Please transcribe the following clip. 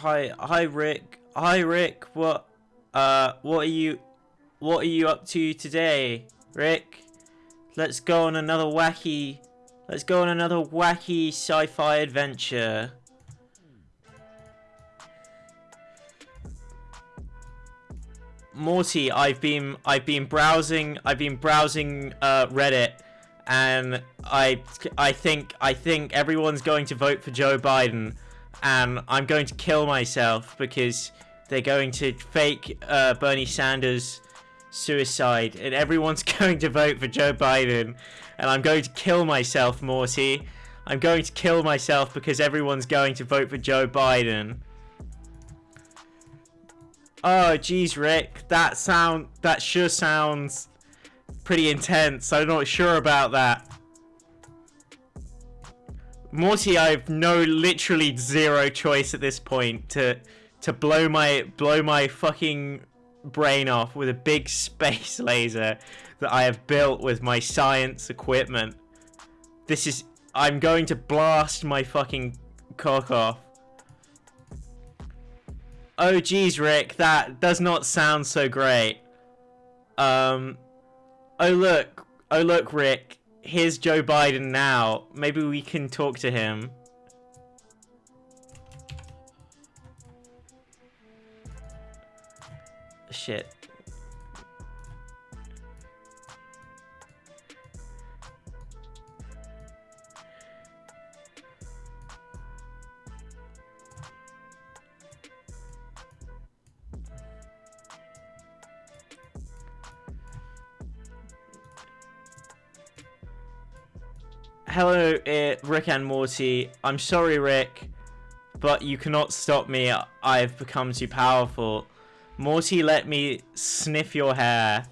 Hi, hi, Rick. Hi, Rick. What, uh, what are you, what are you up to today, Rick? Let's go on another wacky, let's go on another wacky sci-fi adventure. Morty, I've been, I've been browsing, I've been browsing, uh, Reddit, and I, I think, I think everyone's going to vote for Joe Biden and I'm going to kill myself because they're going to fake uh, Bernie Sanders suicide and everyone's going to vote for Joe Biden and I'm going to kill myself Morty. I'm going to kill myself because everyone's going to vote for Joe Biden. Oh geez Rick that sound that sure sounds pretty intense. I'm not sure about that Morty, I have no, literally zero choice at this point to to blow my blow my fucking brain off with a big space laser that I have built with my science equipment. This is I'm going to blast my fucking cock off. Oh geez, Rick, that does not sound so great. Um Oh look, oh look, Rick here's Joe Biden now. Maybe we can talk to him. Shit. Hello, uh, Rick and Morty. I'm sorry, Rick, but you cannot stop me. I've become too powerful. Morty, let me sniff your hair.